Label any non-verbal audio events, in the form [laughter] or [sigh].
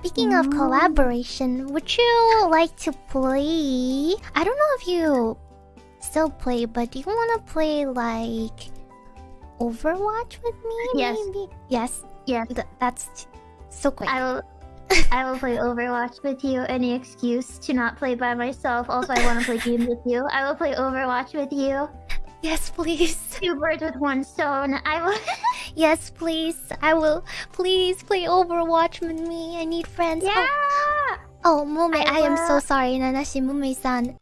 Speaking of collaboration, would you like to play? I don't know if you still play, but do you want to play like Overwatch with me? Yes. Maybe? Yes. Yes. Th- that's so quick. I will. I will play [laughs] Overwatch with you. Any excuse to not play by myself. Also, I want to play [laughs] games with you. I will play Overwatch with you. Yes, please. Two birds with one stone. I will. [laughs] Yes, please. I will. Please play Overwatch with me. I need friends. Oh, yeah. Oh, oh Mumei, I I, am so sorry, Nanashi Mumei-san.